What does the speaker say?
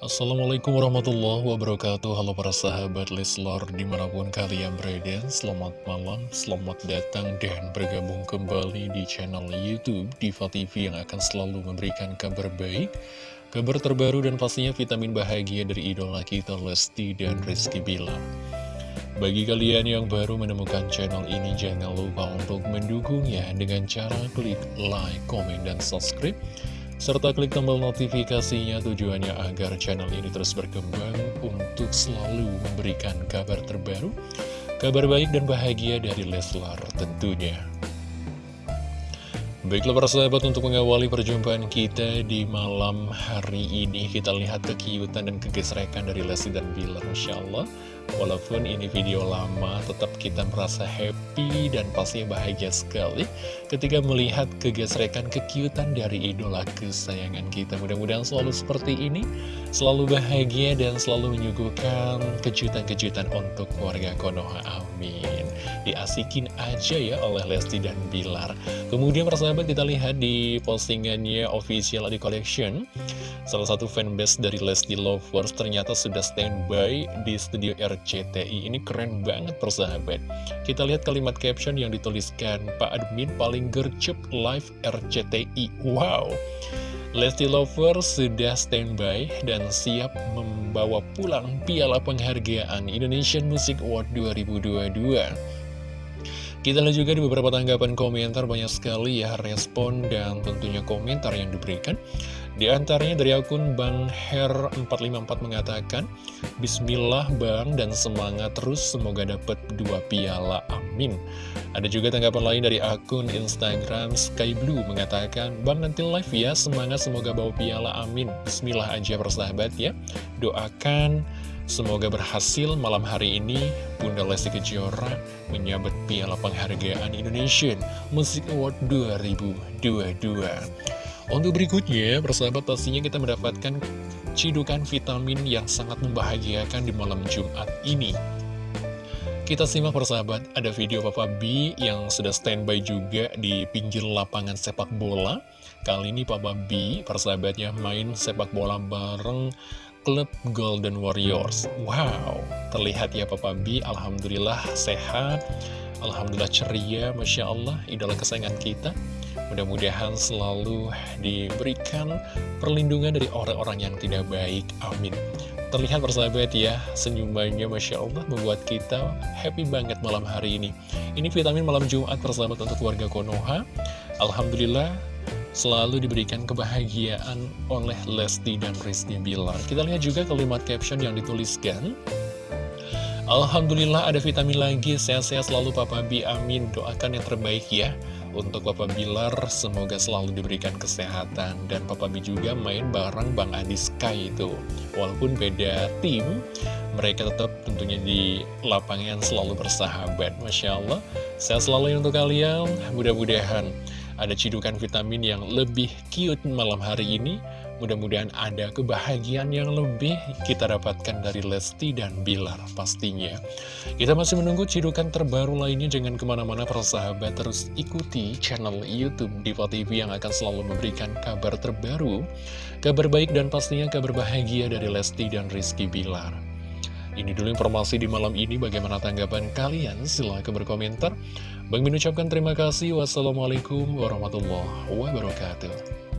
Assalamualaikum warahmatullahi wabarakatuh. Halo para sahabat Leslar di mana pun kalian berada Selamat malam, selamat datang dan bergabung kembali di channel Youtube Diva TV yang akan selalu memberikan kabar baik Kabar terbaru dan pastinya vitamin bahagia dari idola kita Lesti dan Rizky Bilar. Bagi kalian yang baru menemukan channel ini, jangan lupa untuk mendukungnya dengan cara klik like, komen, dan subscribe serta klik tombol notifikasinya tujuannya agar channel ini terus berkembang untuk selalu memberikan kabar terbaru, kabar baik dan bahagia dari Leslar tentunya. Baiklah para sahabat untuk mengawali perjumpaan kita di malam hari ini Kita lihat kekiutan dan kegesrekan dari Lesti dan Bilar Masya Allah Walaupun ini video lama tetap kita merasa happy dan pastinya bahagia sekali Ketika melihat kegesrekan kekiutan dari idola kesayangan kita. Mudah-mudahan selalu seperti ini Selalu bahagia dan selalu menyuguhkan kejutan-kejutan untuk keluarga Konoha. Amin. Diasikin aja ya oleh Lesti dan Bilar. Kemudian persahabat persahabat kita lihat di postingannya official di collection. Salah satu fanbase dari Lesti Lovers ternyata sudah standby di studio RCTI Ini keren banget persahabat. Kita lihat kalimat caption yang dituliskan Pak Admin paling gercep live RCTI Wow. Lesti Lovers sudah standby dan siap membawa pulang piala penghargaan Indonesian Music Award 2022 kita lihat juga di beberapa tanggapan komentar banyak sekali ya respon dan tentunya komentar yang diberikan. Di antaranya dari akun Bang Her454 mengatakan, Bismillah Bang dan semangat terus semoga dapat dua piala, amin. Ada juga tanggapan lain dari akun Instagram Sky Blue mengatakan, Bang nanti live ya, semangat semoga bawa piala, amin. Bismillah aja persahabat ya, doakan Semoga berhasil malam hari ini Bunda Lesti Kejora menyabet piala penghargaan Indonesian Music Award 2022. Untuk berikutnya, persahabat pastinya kita mendapatkan cidukan vitamin yang sangat membahagiakan di malam Jumat ini. Kita simak persahabat, ada video Papa B yang sudah standby juga di pinggir lapangan sepak bola. Kali ini Papa B, persahabatnya main sepak bola bareng klub Golden Warriors. Wow, terlihat ya Papa B Alhamdulillah sehat. Alhamdulillah ceria, Masya Allah Idola kesayangan kita. Mudah-mudahan selalu diberikan perlindungan dari orang-orang yang tidak baik. Amin. Terlihat persahabat ya, senyumannya Masya Allah membuat kita happy banget malam hari ini. Ini vitamin malam Jumat persahabat untuk keluarga Konoha. Alhamdulillah selalu diberikan kebahagiaan oleh Lesti dan Rizky Bilar. Kita lihat juga kalimat caption yang dituliskan. Alhamdulillah ada vitamin lagi, sehat-sehat selalu Papa Bi, amin. Doakan yang terbaik ya. Untuk Papa Bilar, semoga selalu diberikan kesehatan. Dan Papa Bi juga main bareng Bang Adi Sky itu. Walaupun beda tim, mereka tetap tentunya di lapangan selalu bersahabat. Masya Allah, sehat selalu untuk kalian. Mudah-mudahan ada cidukan vitamin yang lebih cute malam hari ini. Mudah-mudahan ada kebahagiaan yang lebih kita dapatkan dari Lesti dan Bilar pastinya. Kita masih menunggu cidukan terbaru lainnya, jangan ke mana-mana persahabat terus ikuti channel Youtube Diva TV yang akan selalu memberikan kabar terbaru, kabar baik dan pastinya kabar bahagia dari Lesti dan Rizky Bilar. Ini dulu informasi di malam ini, bagaimana tanggapan kalian? Silahkan berkomentar. Bang Min ucapkan terima kasih. Wassalamualaikum warahmatullahi wabarakatuh.